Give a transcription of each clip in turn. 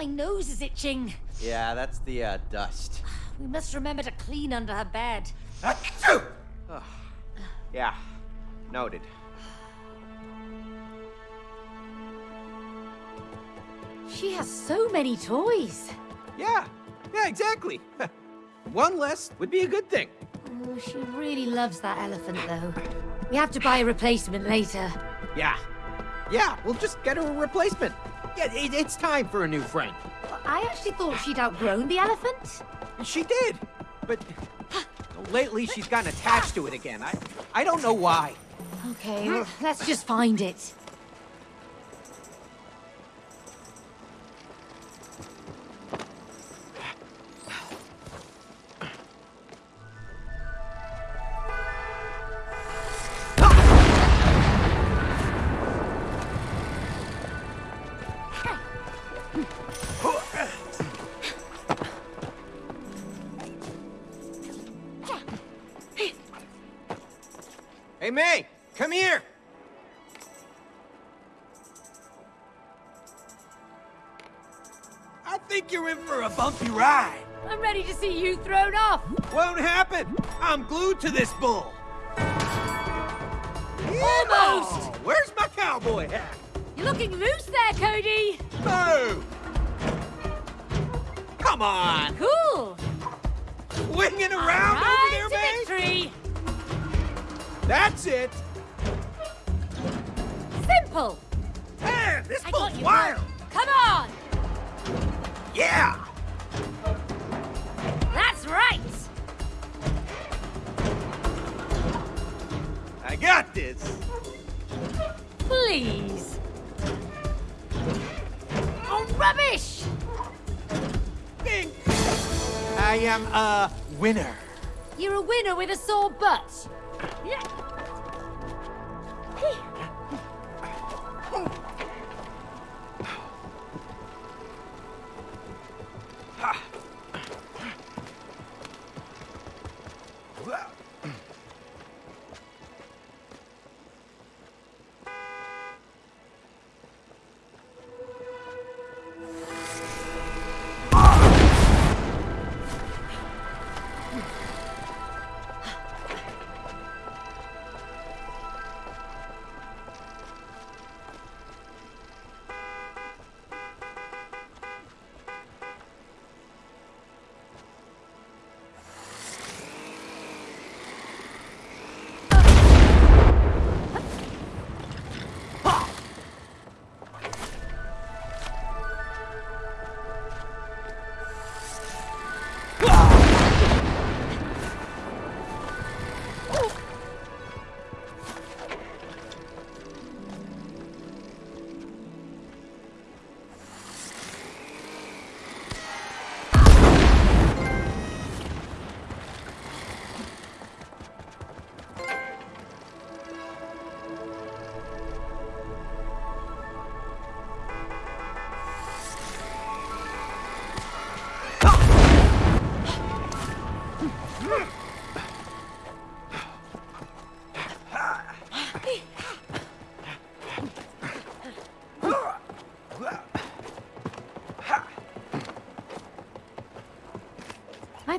my nose is itching. Yeah, that's the uh, dust. We must remember to clean under her bed. Achoo! Ugh. yeah, noted. She has so many toys. Yeah, yeah, exactly. One less would be a good thing. Oh, she really loves that elephant, though. We have to buy a replacement later. Yeah. Yeah, we'll just get her a replacement. Yeah, it, it's time for a new friend. I actually thought she'd outgrown the elephant. She did, but lately she's gotten attached to it again. I, I don't know why. Okay, let's just find it. You thrown off. Won't happen. I'm glued to this bull. Almost. Oh, where's my cowboy hat? You're looking loose there, Cody. Move! Come on!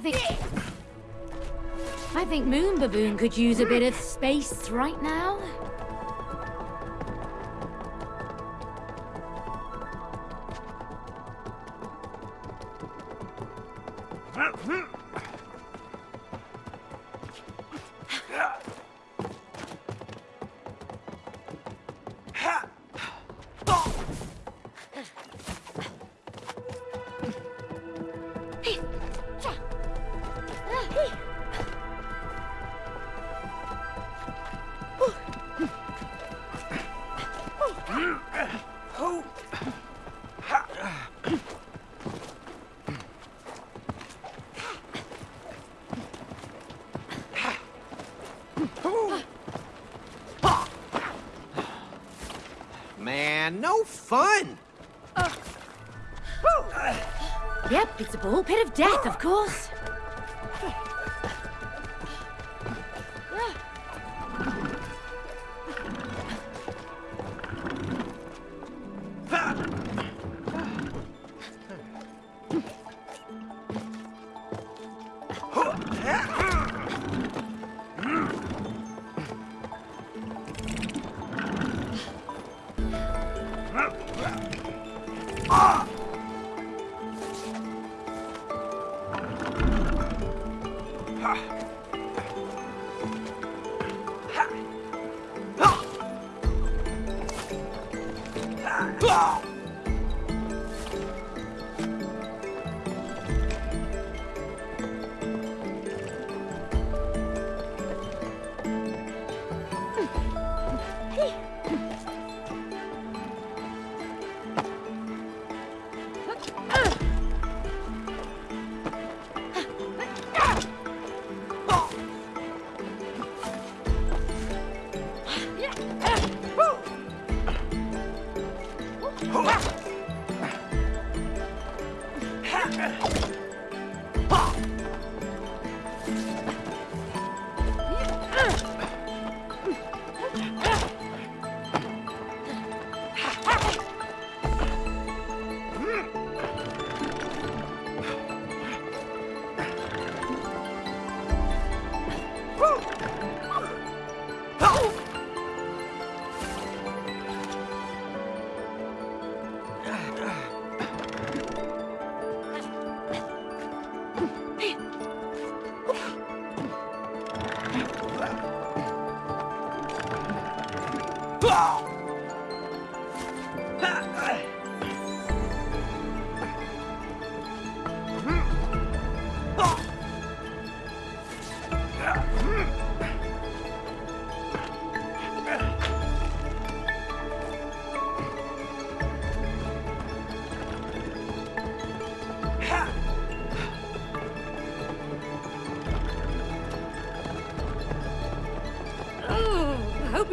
Think... I think Moon Baboon could use a bit of space right now. Fun! Yep, it's a ball pit of death, of course.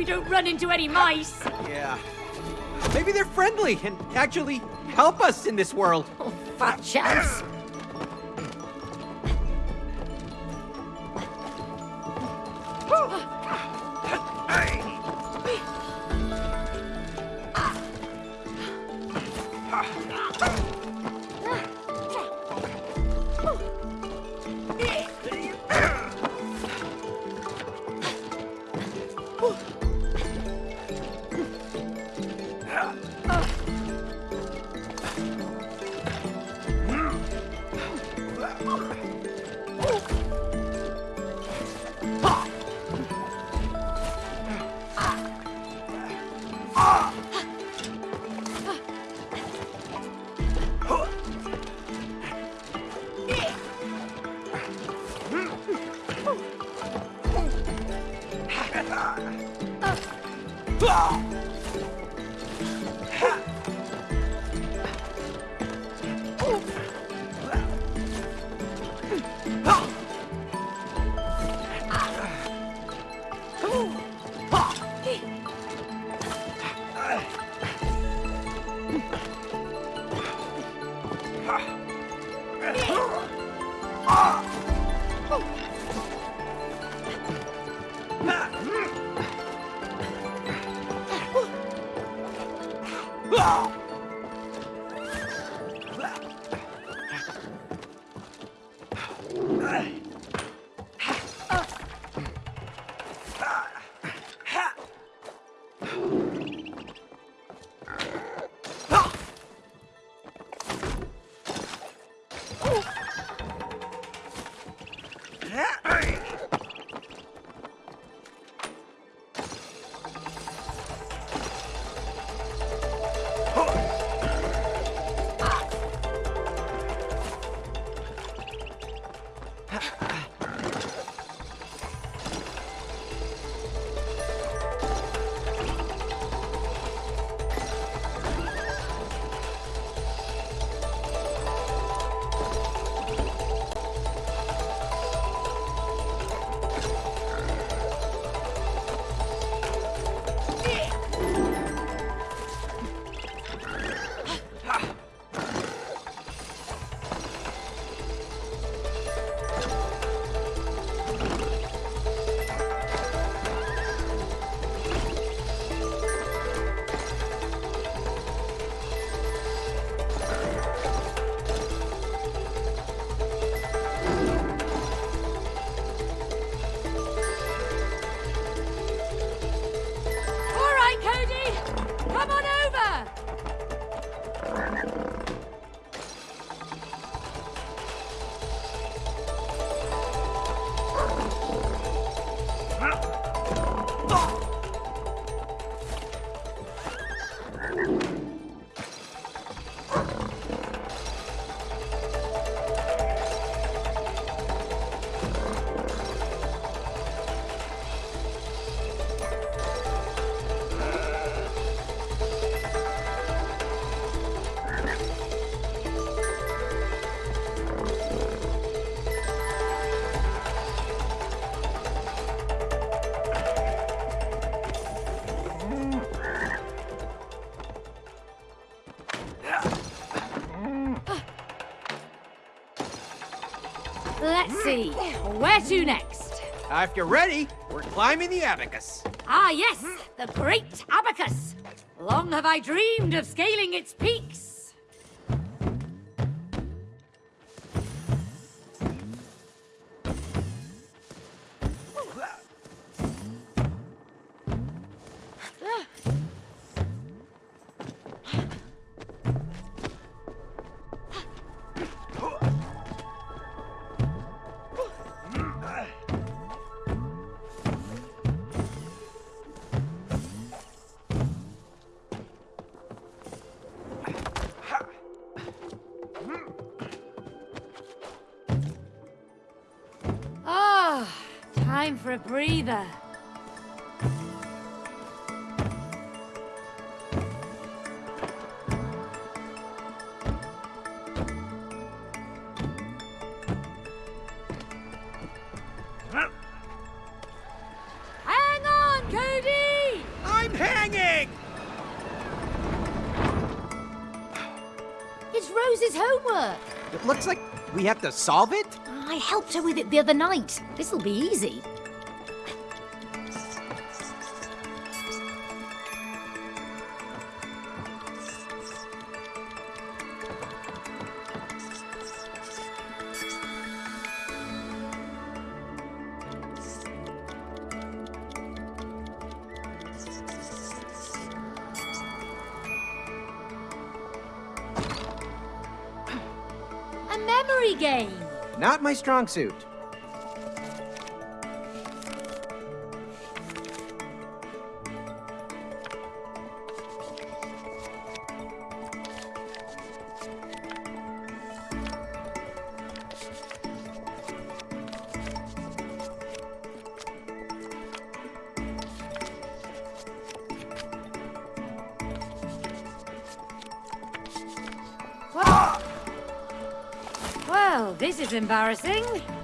Don't run into any mice. Yeah. Maybe they're friendly and actually help us in this world. Oh, fat chance. See. Where to next? Uh, if you're ready, we're climbing the abacus. Ah, yes, the great abacus. Long have I dreamed of scaling its peaks. It's Rose's homework. It looks like we have to solve it? I helped her with it the other night. This'll be easy. My strong suit. Embarrassing.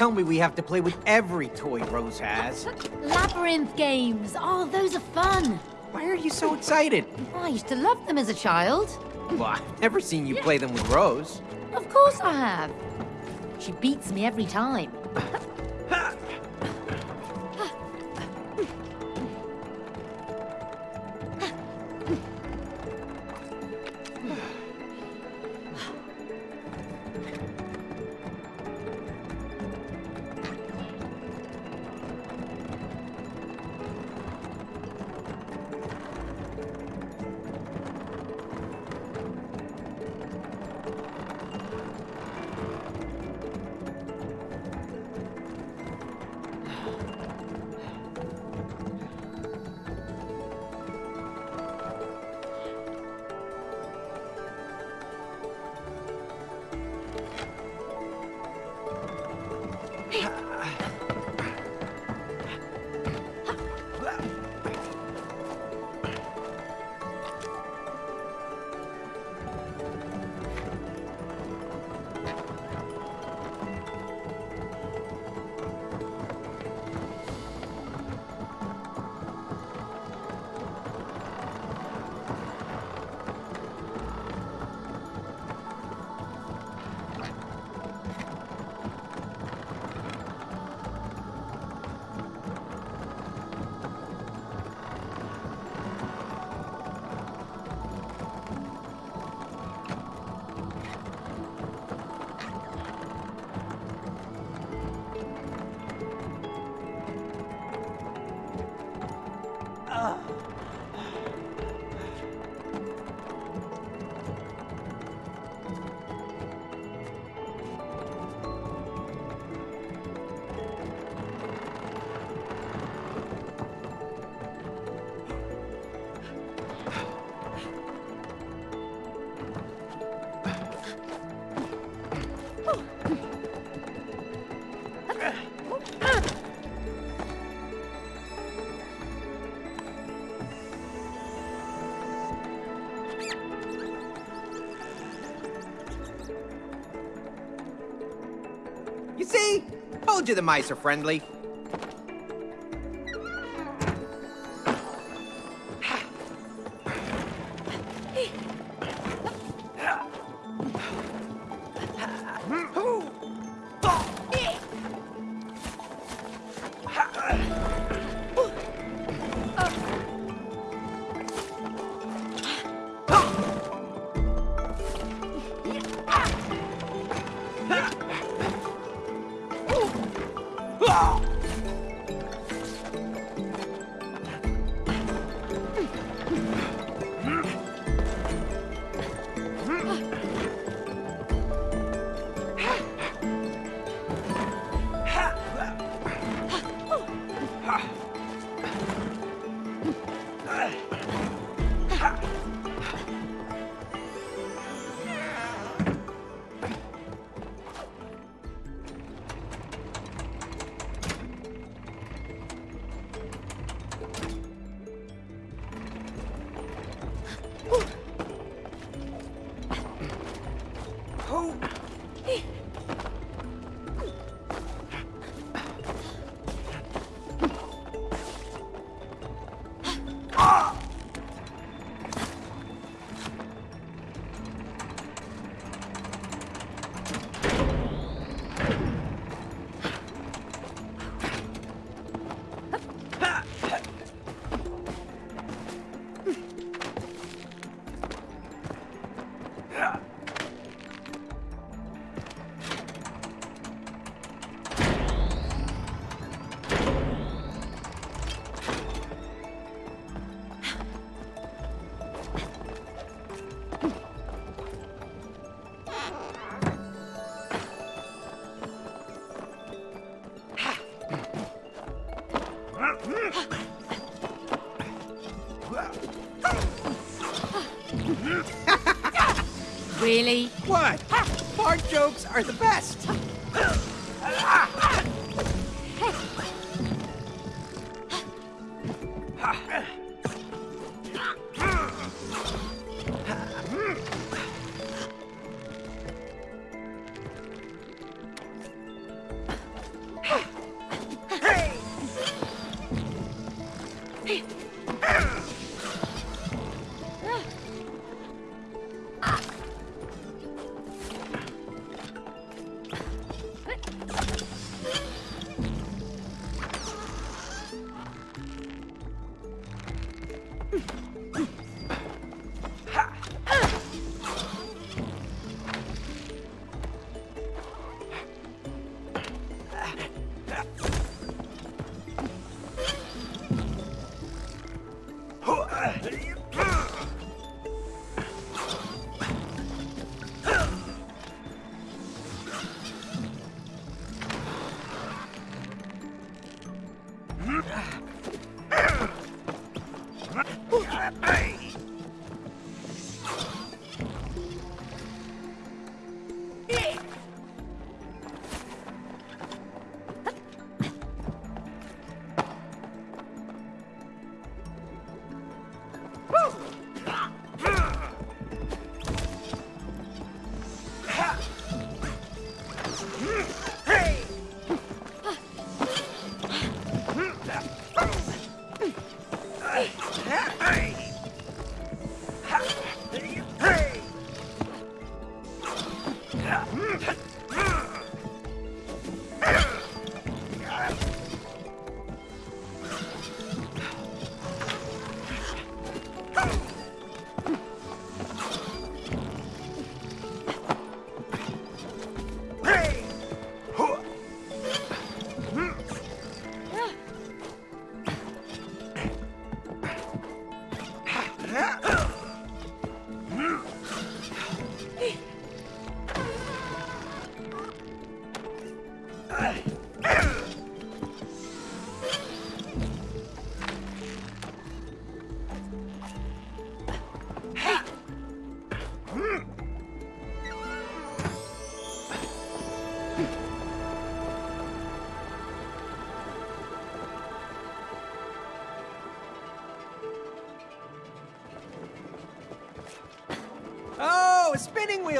Tell me we have to play with every toy Rose has. Labyrinth games. Oh, those are fun. Why are you so excited? I used to love them as a child. Well, I've never seen you play them with Rose. Of course I have. She beats me every time. Told you the mice are friendly. Are the best.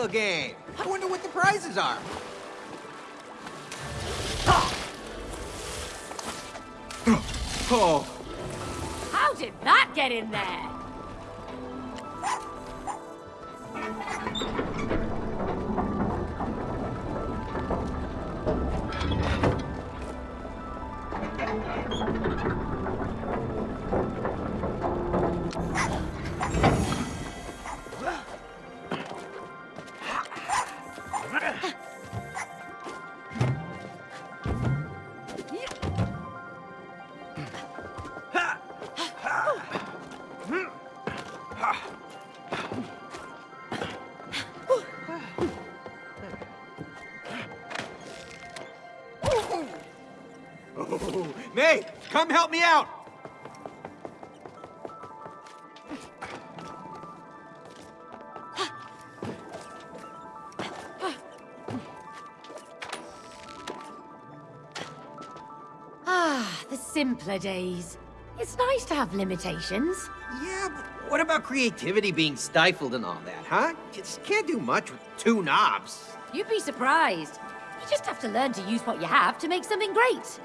Game. I wonder what the prizes are. Come help me out. Ah, the simpler days. It's nice to have limitations. Yeah, but what about creativity being stifled and all that, huh? Just can't do much with two knobs. You'd be surprised. You just have to learn to use what you have to make something great.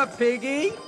Up, Piggy?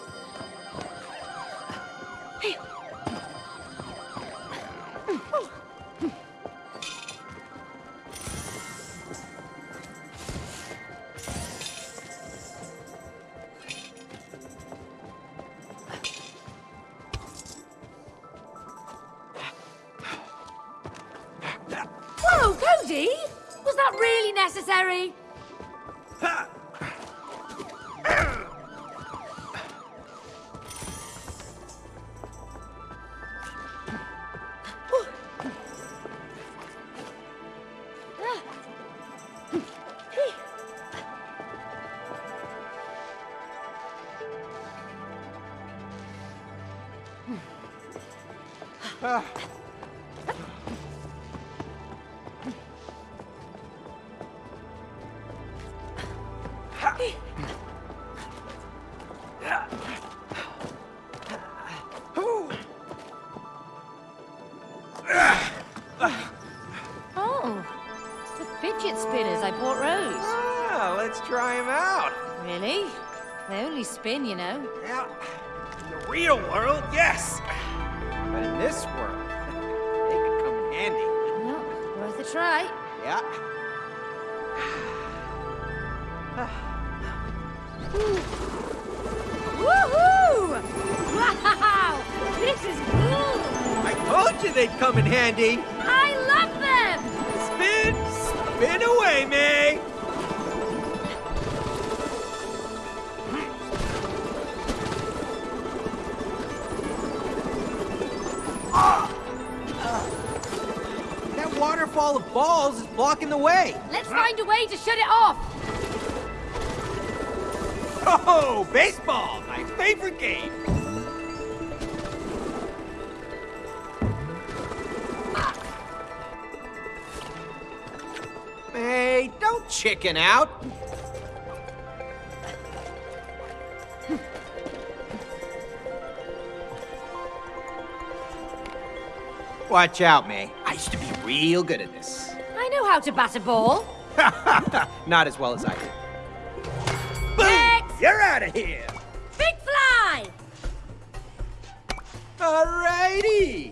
Spinners I bought Rose. Ah, let's try him out. Really? They only spin, you know. Yeah. In the real world, yes. But in this world, they could come in handy. No, worth a try. Yeah. Woohoo! Wow! This is cool! I told you they'd come in handy. Spin away, May. That waterfall of balls is blocking the way. Let's find a way to shut it off! Oh, baseball, my favorite game. Chicken out. Watch out, May. I used to be real good at this. I know how to bat a ball. Not as well as I do. Next! You're out of here! Big fly! Alrighty!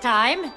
Time.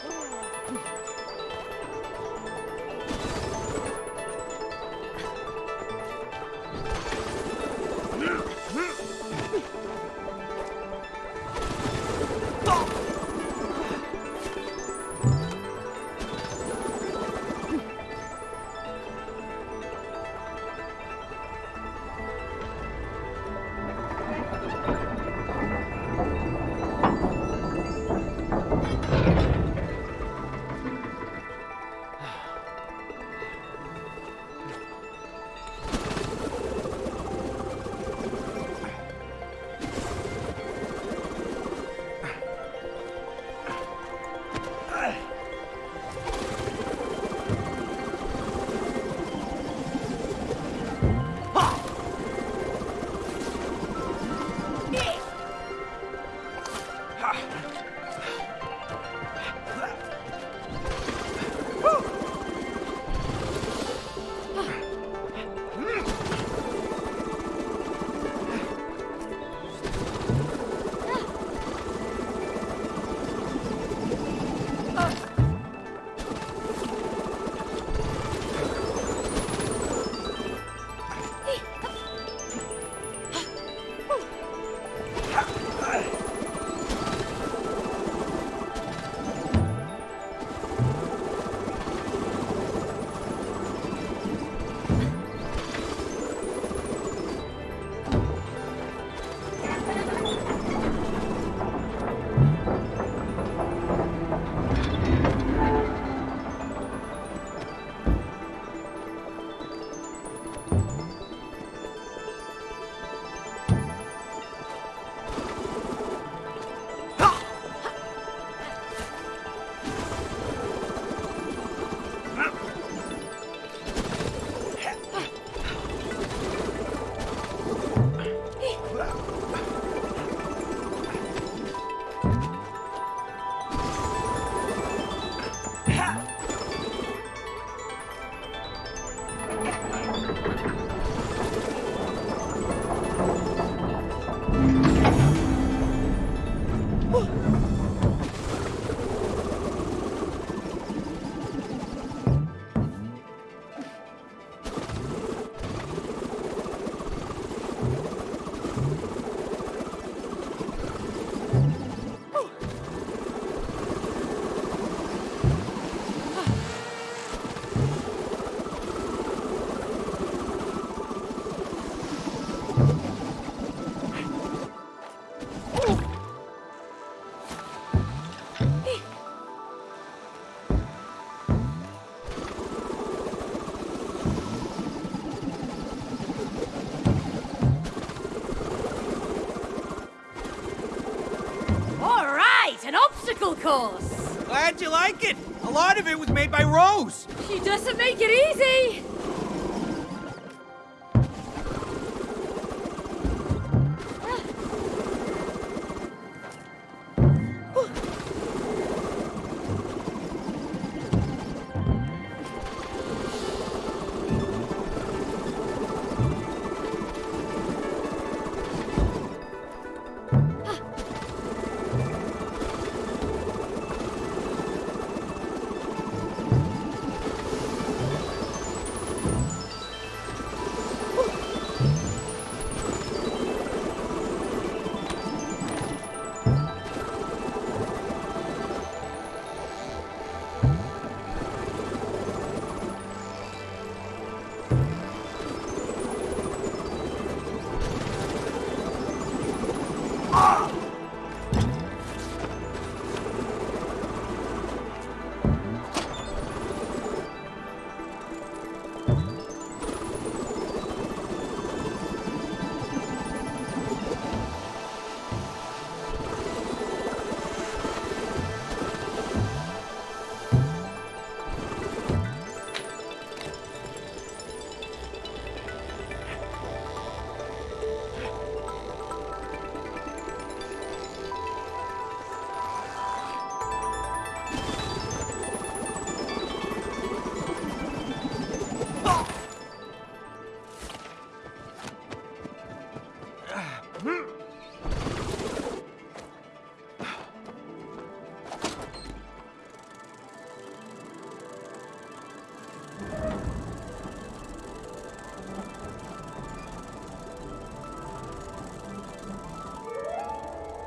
Course. Glad you like it. A lot of it was made by Rose. She doesn't make it easy.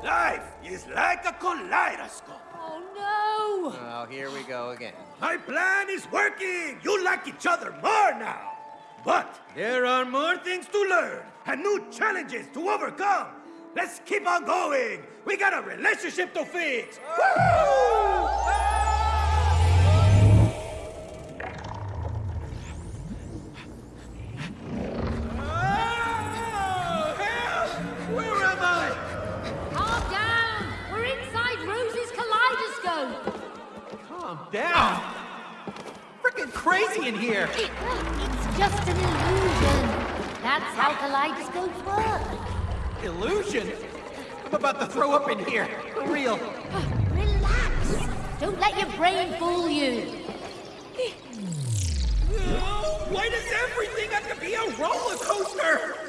Life is like a kaleidoscope. Oh no! Oh, here we go again. My plan is working. You like each other more now. But there are more things to learn and new challenges to overcome. Let's keep on going. We got a relationship to fix. Crazy in here. It's just an illusion. That's how kaleidoscopes work. Illusion. I'm about to throw up in here. For real. Relax. Don't let your brain fool you. Why does everything have to be a roller coaster?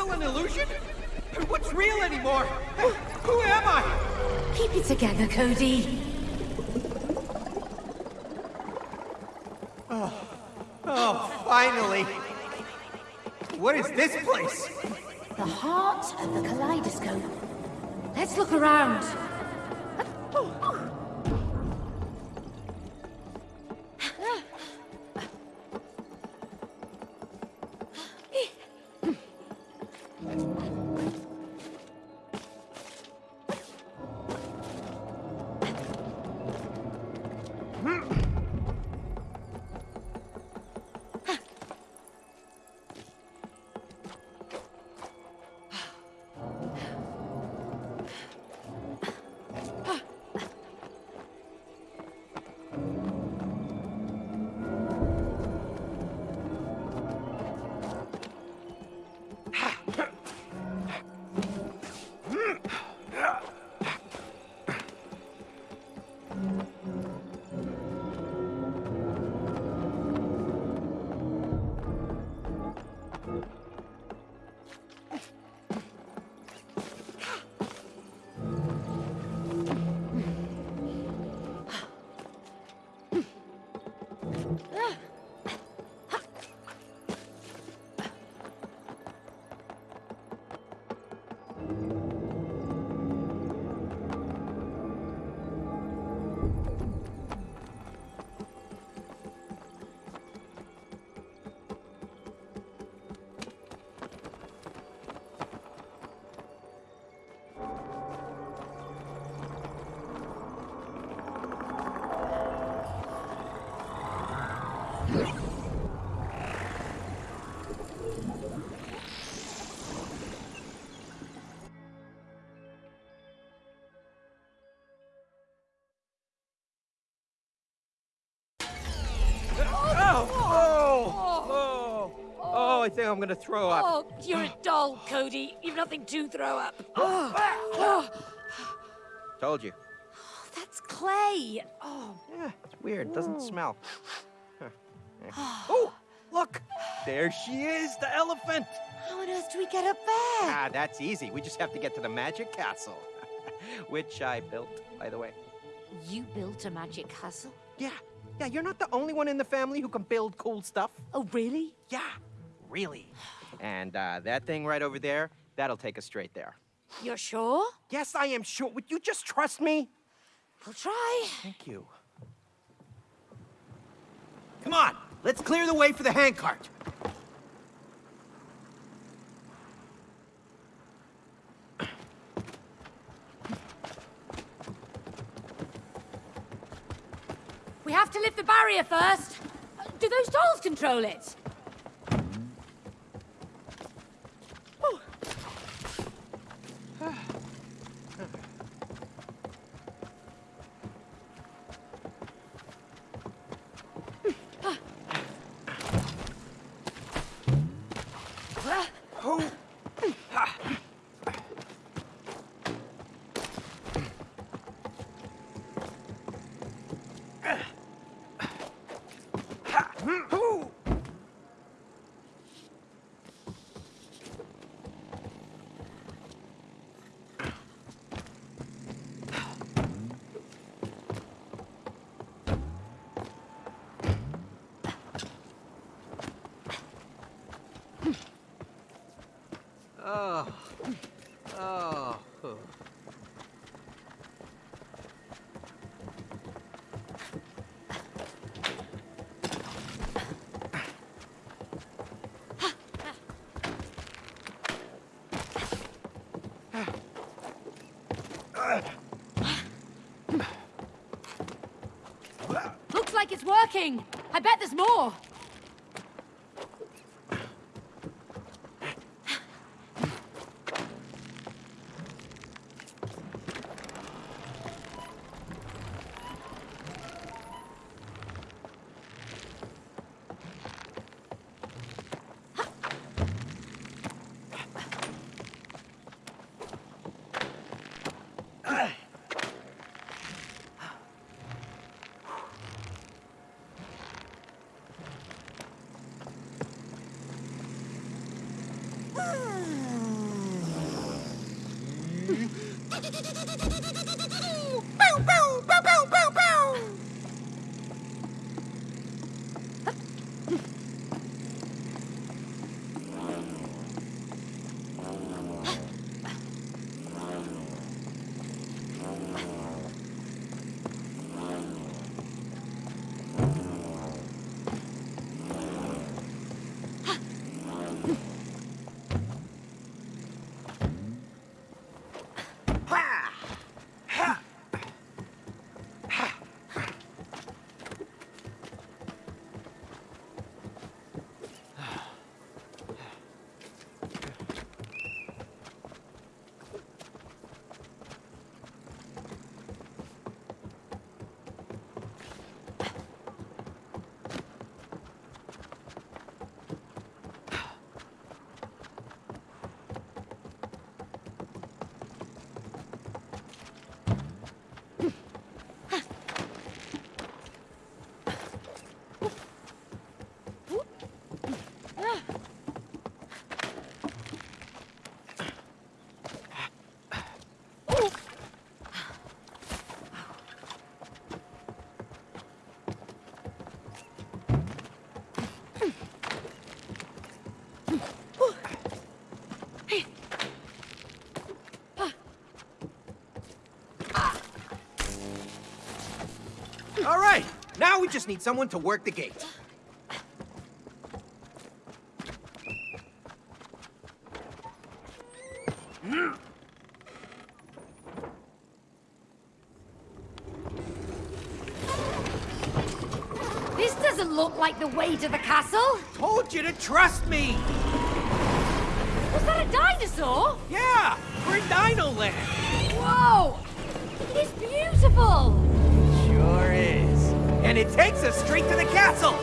Still an illusion? What's real anymore? Who am I? Keep it together, Cody. Oh, oh, finally. What is this place? The heart of the kaleidoscope. Let's look around. Oh, I think I'm gonna throw up. Oh, you're a doll, Cody. You've nothing to throw up. Told you. Oh, That's clay. Oh, Yeah, it's weird. It doesn't smell. Oh, look, there she is, the elephant. how on earth do we get up there? Ah, that's easy. We just have to get to the magic castle. Which I built, by the way. You built a magic castle? Yeah, yeah, you're not the only one in the family who can build cool stuff. Oh, really? Yeah, really. And uh, that thing right over there, that'll take us straight there. You're sure? Yes, I am sure. Would you just trust me? I'll try. Thank you. Come on, let's clear the way for the handcart. We have to lift the barrier first. Do those dolls control it? Oh, oh. Looks like it's working. I bet there's more. All right, now we just need someone to work the gate. This doesn't look like the way to the castle. Told you to trust me. Was that a dinosaur? Yeah, we're in Dino Land. Whoa! It's beautiful! And it takes us straight to the castle.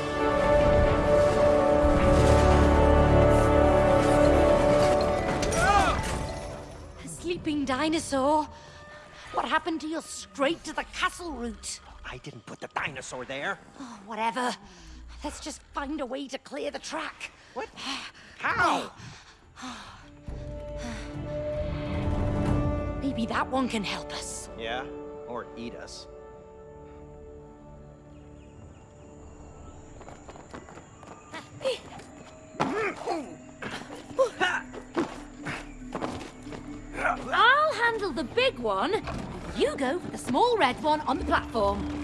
A sleeping dinosaur. What happened to your straight to the castle route? I didn't put the dinosaur there. Oh, whatever. Let's just find a way to clear the track. What? Ah. How? Oh. Maybe that one can help us. Yeah, or eat us. Red one on the platform.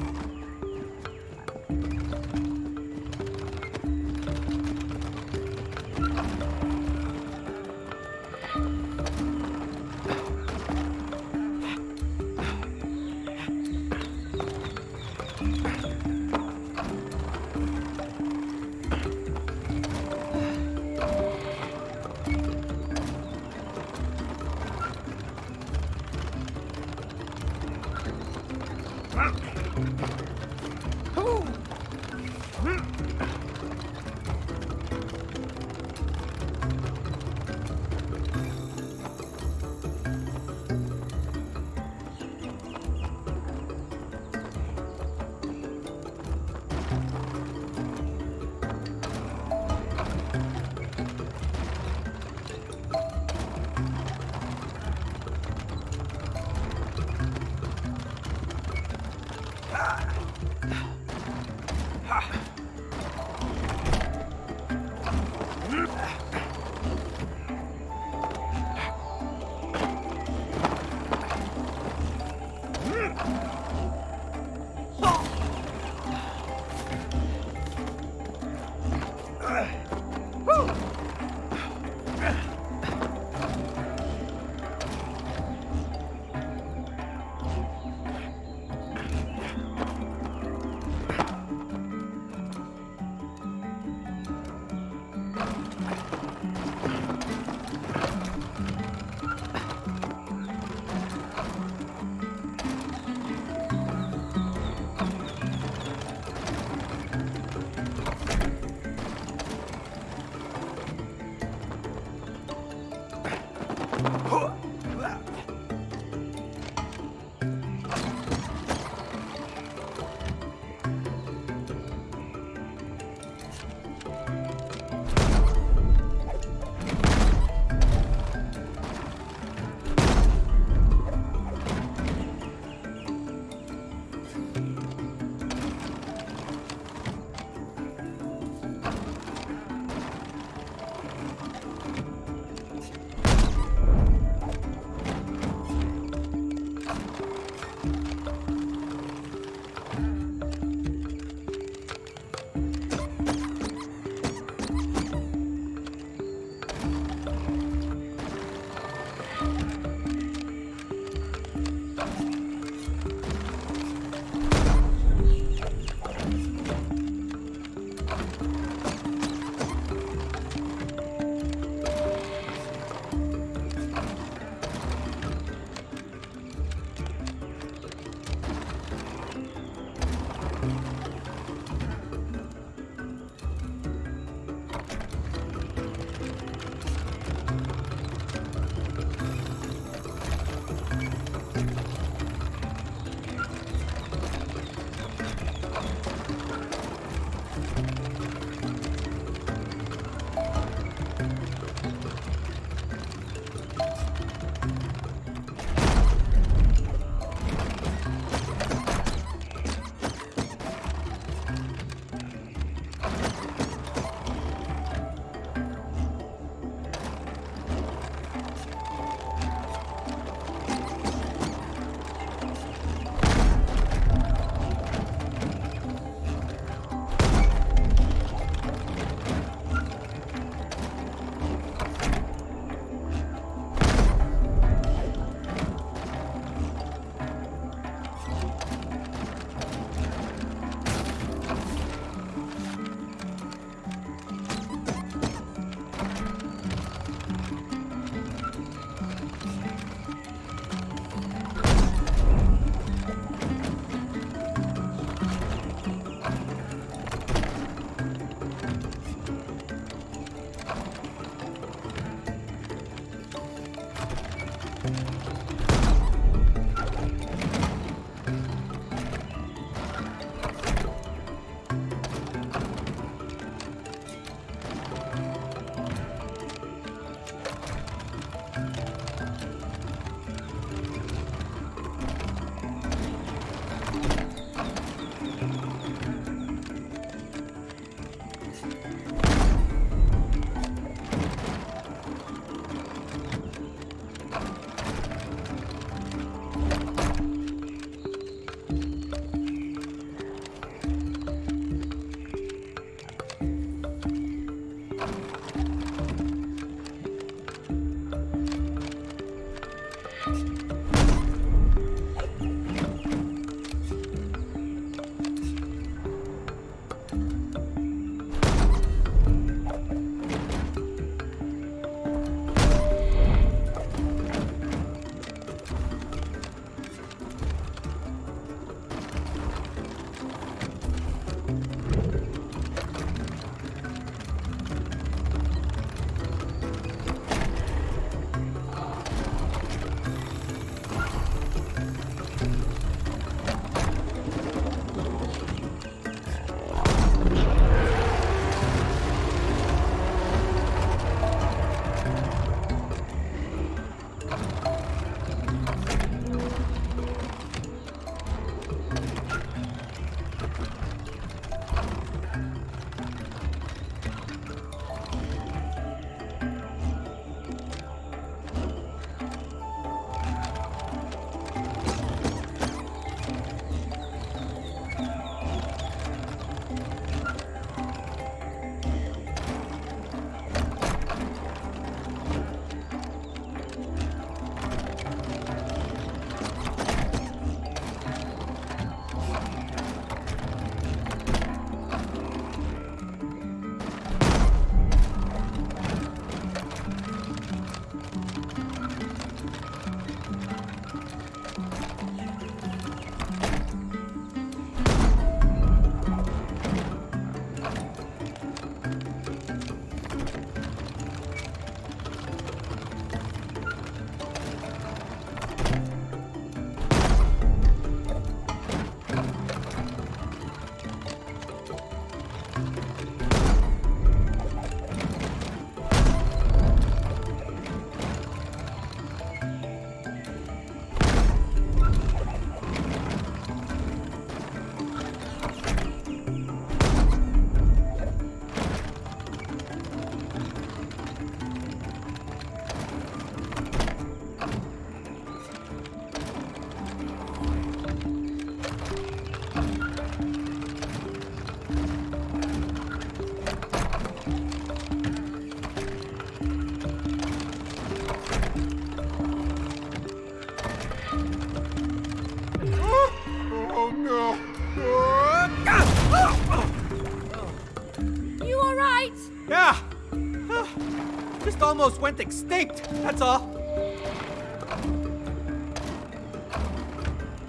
Almost went extinct, that's all.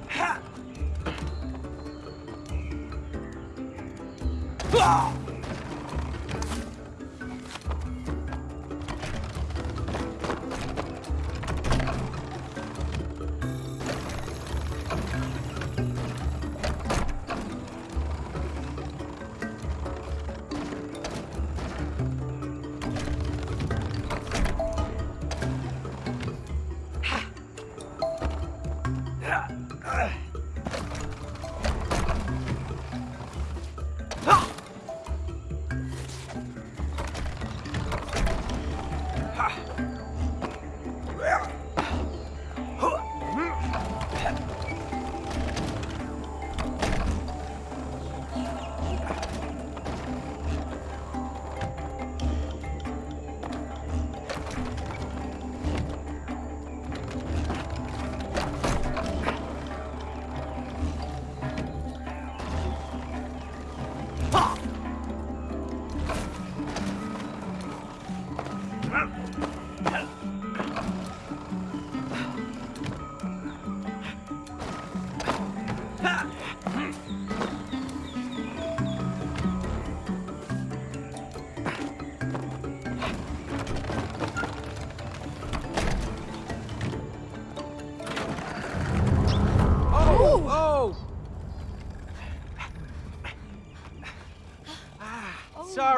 Ha! Ah!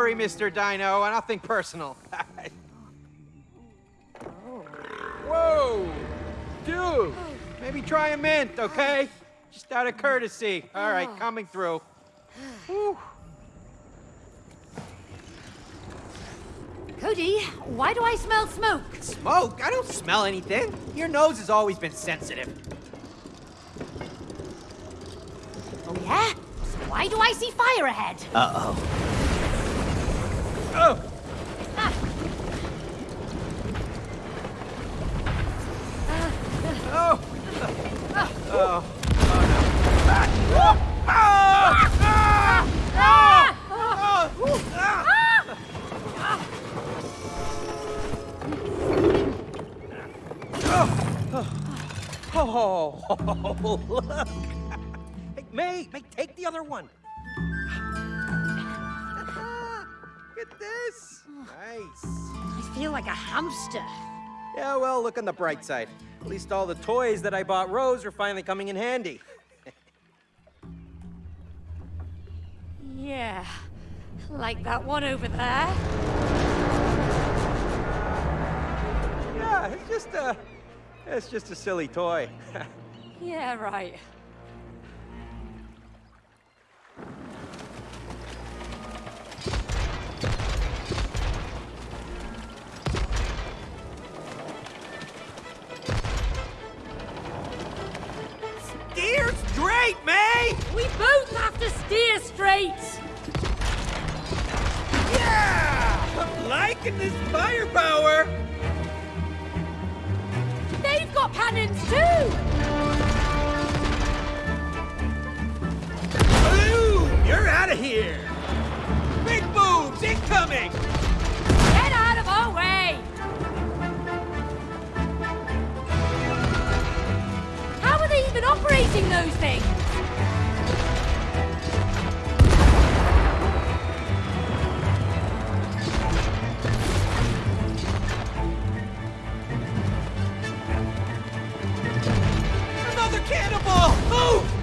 Sorry, Mr. Dino. I nothing personal. Whoa! Dude! Maybe try a mint, okay? Just out of courtesy. All right, oh. coming through. Whew. Cody, why do I smell smoke? Smoke? I don't smell anything. Your nose has always been sensitive. Oh, yeah? So why do I see fire ahead? Uh-oh. Oh, look! Hey, May, May, take the other one. Look at this. Nice. I feel like a hamster. Yeah, well, look on the bright side. At least all the toys that I bought Rose are finally coming in handy. Yeah, like that one over there. Yeah, it's just a, it's just a silly toy. Yeah, right. Steer's great, May! We both have to steer straight. Yeah! I'm liking this firepower! Got cannons too. Boom! You're out of here! Big boobs incoming! Get out of our way. How are they even operating those things? Cannonball! Move!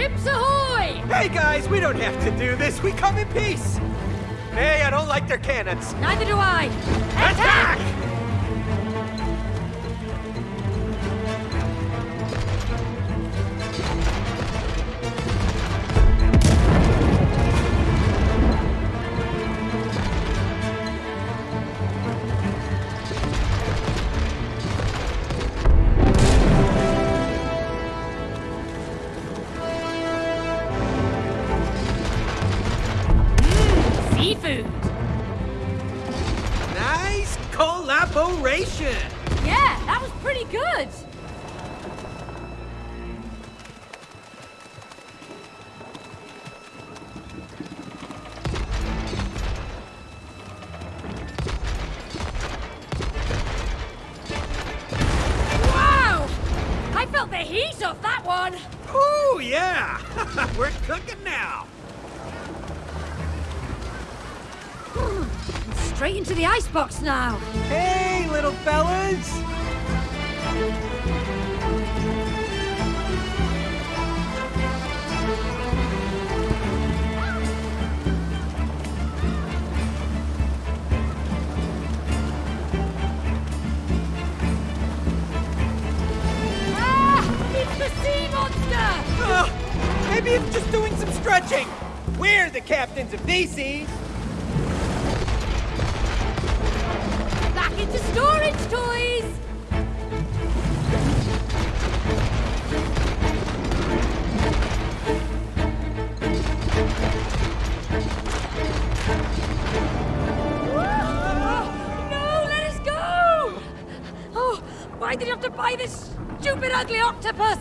Ships ahoy! hey guys, we don't have to do this. We come in peace. Hey, I don't like their cannons. Neither do I. Attack! Seafood.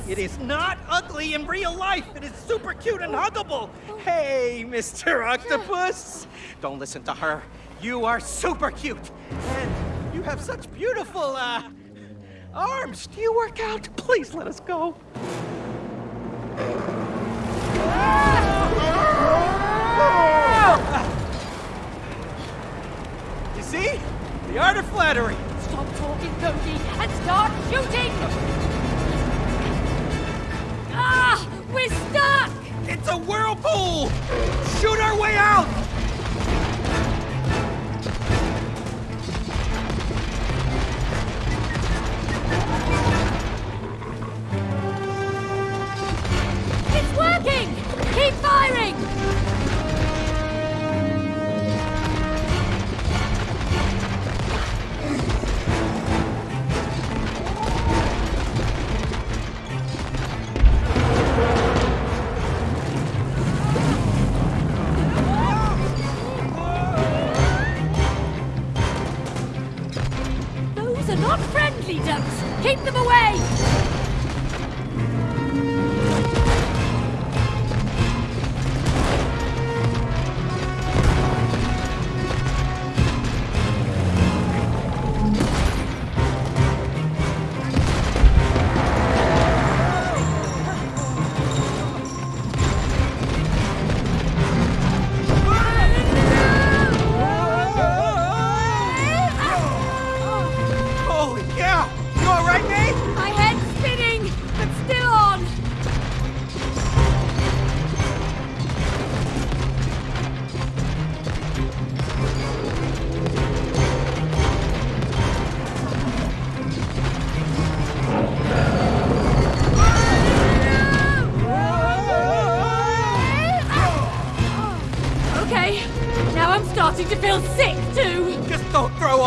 It is not ugly in real life. It is super cute and huggable. Hey, Mr. Octopus. Don't listen to her. You are super cute. And you have such beautiful, uh, arms. Do you work out? Please let us go. You a whirlpool! Shoot our way out!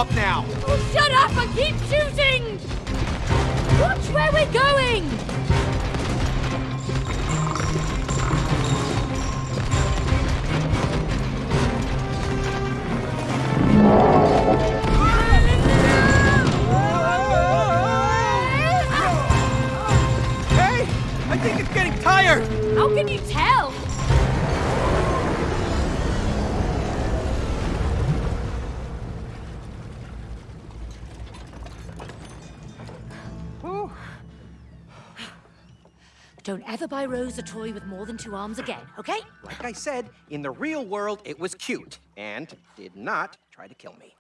Up now. Ever buy Rose a toy with more than two arms again, okay? Like I said, in the real world, it was cute and did not try to kill me.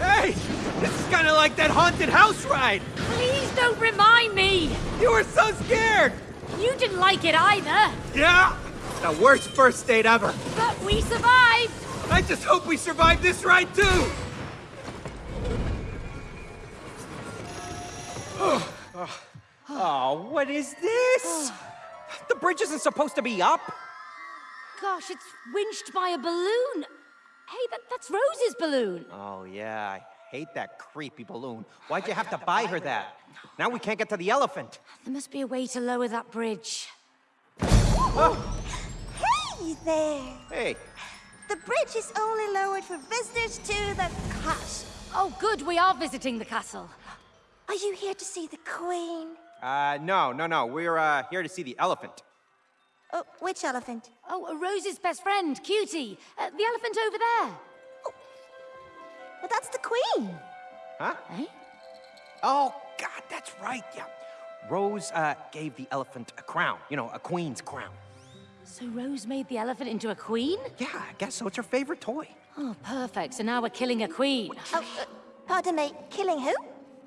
Hey, this is kind of like that haunted house ride. Please don't remind me! You were so scared. You didn't like it either, Yeah, the worst first date ever. but we survived! I just hope we survive this ride too. oh, what is this? The bridge isn't supposed to be up. Gosh, it's winched by a balloon. Hey, that, that's Rose's balloon. Oh, yeah, I hate that creepy balloon. Why'd you have to buy her that? Now we can't get to the elephant. There must be a way to lower that bridge. Oh. Hey there! Hey, The bridge is only lowered for visitors to the castle. Oh, good, we are visiting the castle. Are you here to see the queen? uh, no, no, no. We're uh, here to see the elephant. Oh, which elephant? Oh, Rose's best friend, Cutie. Uh, the elephant over there. Well, that's the queen. Huh? Eh? Oh, God, that's right, yeah. Rose uh, gave the elephant a crown. You know, a queen's crown. So Rose made the elephant into a queen? Yeah, I guess so. It's her favorite toy. Oh, perfect. So now we're killing a queen. Oh, uh, pardon me, killing who?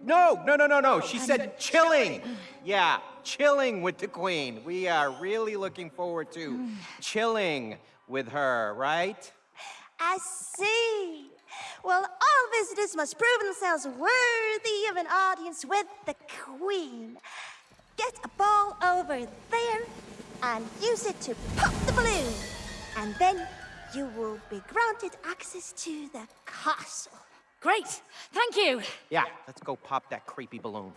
No, no, no, no, no. She said chilling. Yeah, chilling with the queen. We are really looking forward to chilling with her, right? I see. Well, all visitors must prove themselves worthy of an audience with the Queen. Get a ball over there and use it to pop the balloon. And then you will be granted access to the castle. Great. Thank you. Yeah, let's go pop that creepy balloon.